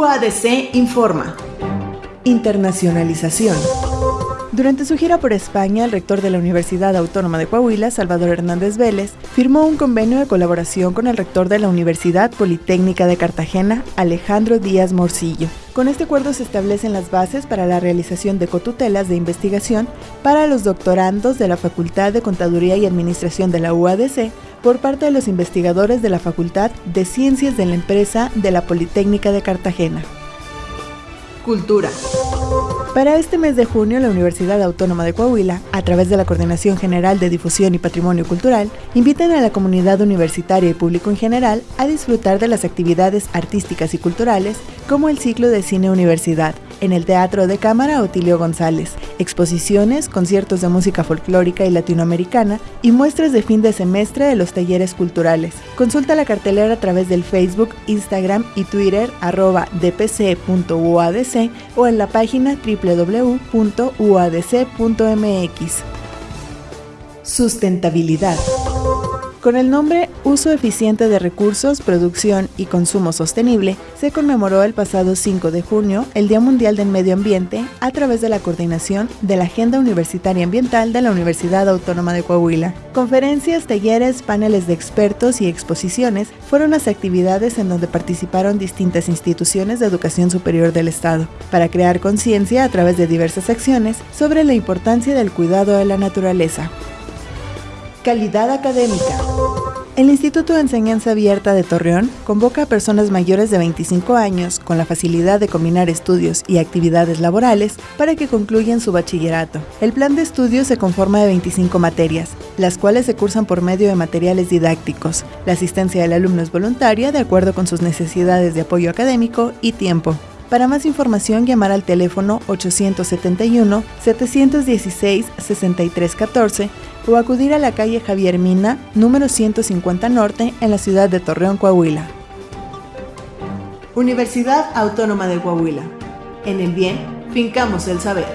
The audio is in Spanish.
UADC informa. Internacionalización. Durante su gira por España, el rector de la Universidad Autónoma de Coahuila, Salvador Hernández Vélez, firmó un convenio de colaboración con el rector de la Universidad Politécnica de Cartagena, Alejandro Díaz Morcillo. Con este acuerdo se establecen las bases para la realización de cotutelas de investigación para los doctorandos de la Facultad de Contaduría y Administración de la UADC por parte de los investigadores de la Facultad de Ciencias de la Empresa de la Politécnica de Cartagena. Cultura. Para este mes de junio, la Universidad Autónoma de Coahuila, a través de la Coordinación General de Difusión y Patrimonio Cultural, invitan a la comunidad universitaria y público en general a disfrutar de las actividades artísticas y culturales como el ciclo de cine universidad, en el Teatro de Cámara Otilio González, exposiciones, conciertos de música folclórica y latinoamericana y muestras de fin de semestre de los talleres culturales. Consulta la cartelera a través del Facebook, Instagram y Twitter arroba dpc.uadc o en la página www.uadc.mx. Sustentabilidad. Con el nombre Uso eficiente de recursos, producción y consumo sostenible, se conmemoró el pasado 5 de junio el Día Mundial del Medio Ambiente a través de la coordinación de la Agenda Universitaria Ambiental de la Universidad Autónoma de Coahuila. Conferencias, talleres, paneles de expertos y exposiciones fueron las actividades en donde participaron distintas instituciones de educación superior del Estado, para crear conciencia a través de diversas acciones sobre la importancia del cuidado de la naturaleza. Calidad académica. El Instituto de Enseñanza Abierta de Torreón convoca a personas mayores de 25 años con la facilidad de combinar estudios y actividades laborales para que concluyan su bachillerato. El plan de estudio se conforma de 25 materias, las cuales se cursan por medio de materiales didácticos. La asistencia del alumno es voluntaria de acuerdo con sus necesidades de apoyo académico y tiempo. Para más información, llamar al teléfono 871-716-6314 o acudir a la calle Javier Mina, número 150 Norte, en la ciudad de Torreón, Coahuila. Universidad Autónoma de Coahuila. En el bien, fincamos el saber.